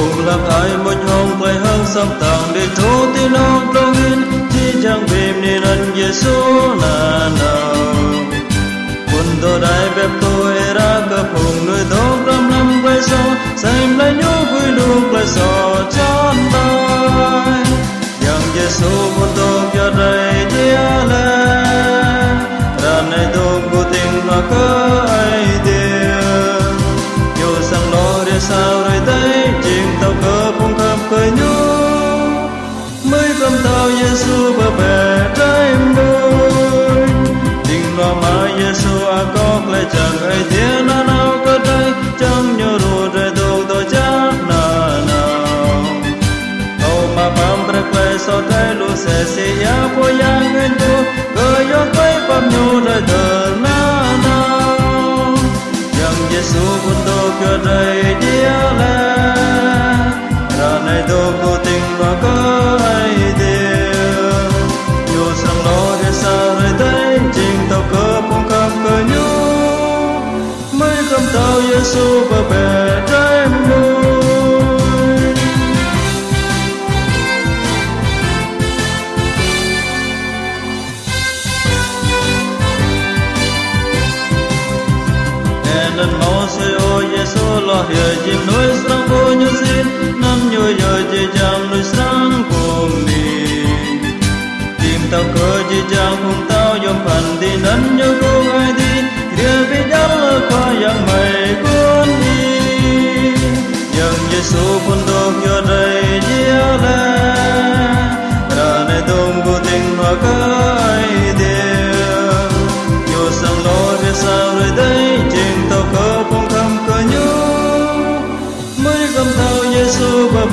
cùng làm ai một hồng bay hương sâm tàng để thú tin ông trong in chỉ chẳng bìm nên anh Giêsu là nàng ai thiên na nào cơ đây chẳng nhớ rồi rồi đâu tôi chắc na nào Âu mà bám bạc lại so trái lu sẽ sẽ ya po ya ngân tu, cơ yo quay bám nhu rồi thờ na nào chẳng Giêsu quân tôi cơ đây mới tao Giêsu và bè trái môi nên mau say ô Giêsu lo hiểu chỉ nói sang vô như xin, năm nhồi giờ chỉ chẳng nói sang cùng đi tìm tao cơ chỉ chẳng cùng tao yom phải su kun dom yo dai dia la ra ne dom gu ding ma kai de yo sang lo re sa re dai jing to ko pong kham ko nyu mai gam thao yesu ba